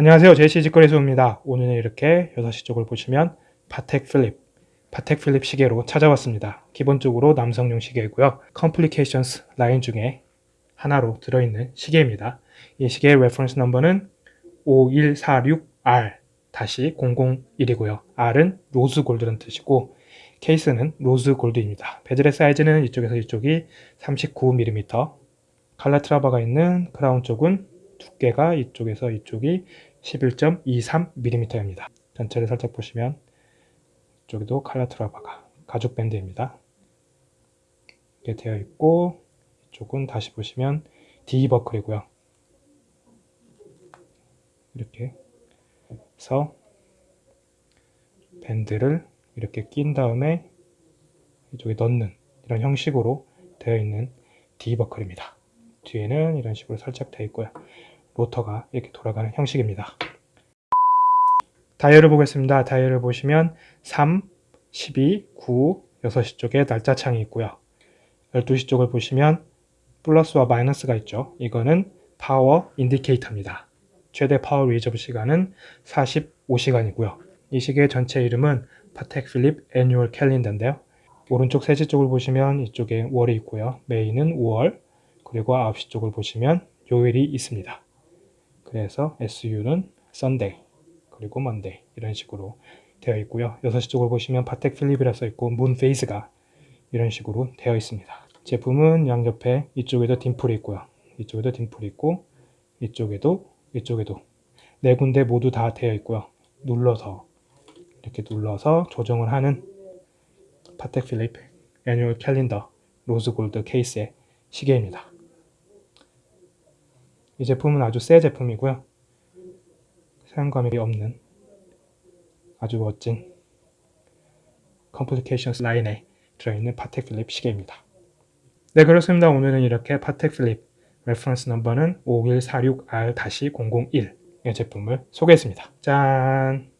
안녕하세요. 제시 직거래소입니다. 오늘은 이렇게 6시 쪽을 보시면 파텍 필립, 파텍 필립 시계로 찾아왔습니다. 기본적으로 남성용 시계이고요. Complications 라인 중에 하나로 들어있는 시계입니다. 이 시계의 reference number는 5146R-001이고요. R은 rose gold라는 뜻이고 케이스는 rose gold입니다. bezel의 사이즈는 이쪽에서 이쪽이 39mm, 칼라 트라바가 있는 크라운 쪽은 두께가 이쪽에서 이쪽이 11.23mm입니다. 전체를 살짝 보시면 이쪽에도 칼라트라바가 가죽 밴드입니다. 이렇게 되어 있고 이쪽은 다시 보시면 D 버클이고요. 이렇게 해서 밴드를 이렇게 낀 다음에 이쪽에 넣는 이런 형식으로 되어 있는 D 버클입니다. 뒤에는 이런 식으로 살짝 되어 있고요. 로터가 이렇게 돌아가는 형식입니다. 다이얼을 보겠습니다. 다이얼을 보시면 3, 12, 9, 6시 쪽에 날짜 창이 있고요. 12시 쪽을 보시면 플러스와 마이너스가 있죠. 이거는 power indicator입니다. 최대 power reserve 시간은 45시간이고요. 이 시계의 전체 이름은 파텍 필립 annual calendar인데요. 오른쪽 세시 쪽을 보시면 이쪽에 월이 있고요. May는 5월, 그리고 9시 쪽을 보시면 요일이 있습니다. 그래서 SU는 Sunday, 그리고 Monday 이런 식으로 되어 있고요. 6시 쪽을 보시면 파텍 필립이라 써 있고 moon phase가 이런 식으로 되어 있습니다. 제품은 양옆에 이쪽에도 dimple이 있고요. 이쪽에도 dimple이 있고 이쪽에도 이쪽에도 네 군데 모두 다 되어 있고요. 눌러서 이렇게 눌러서 조정을 하는 파텍 필립 annual calendar rose gold 케이스의 시계입니다. 이 제품은 아주 새 제품이고요. 사용감이 없는 아주 멋진 Complications 라인에 들어있는 파텍 필립 시계입니다. 네 그렇습니다. 오늘은 이렇게 파텍 필립 레퍼런스 넘버는 5146R-001의 제품을 소개했습니다. 짠!